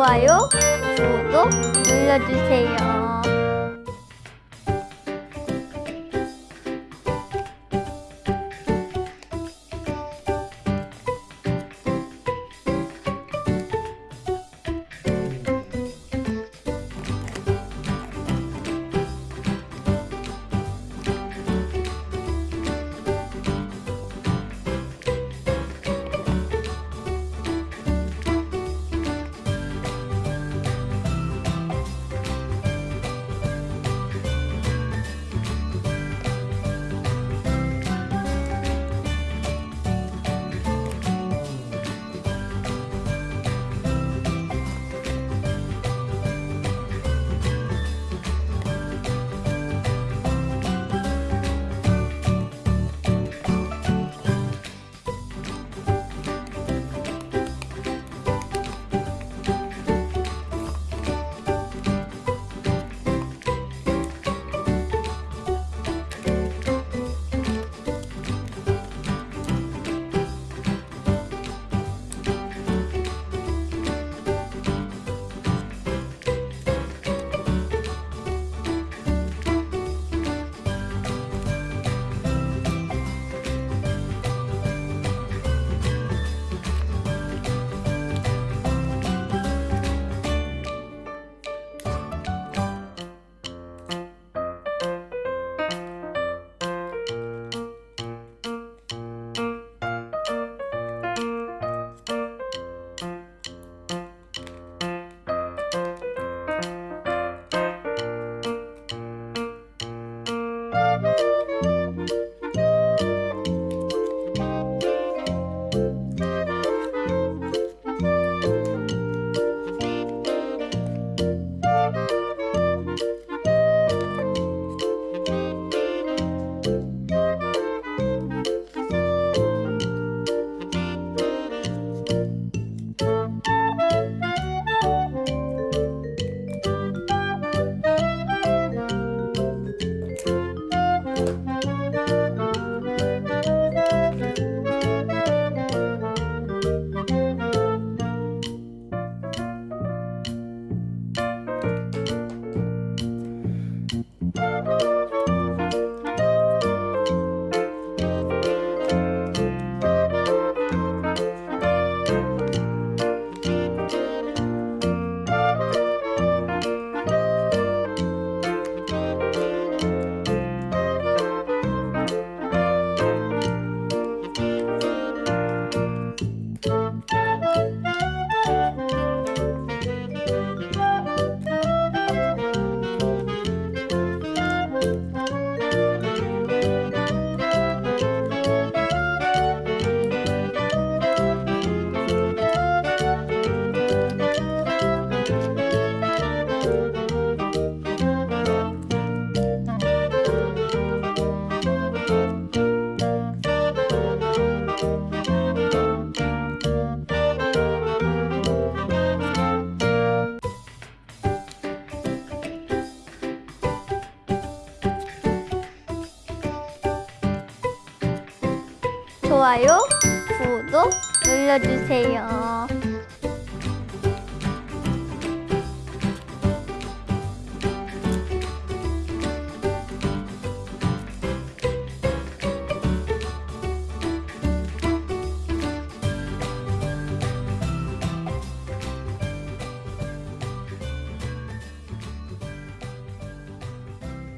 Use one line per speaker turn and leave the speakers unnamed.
좋아요, 구독 눌러주세요. 좋아요, 구독 눌러주세요.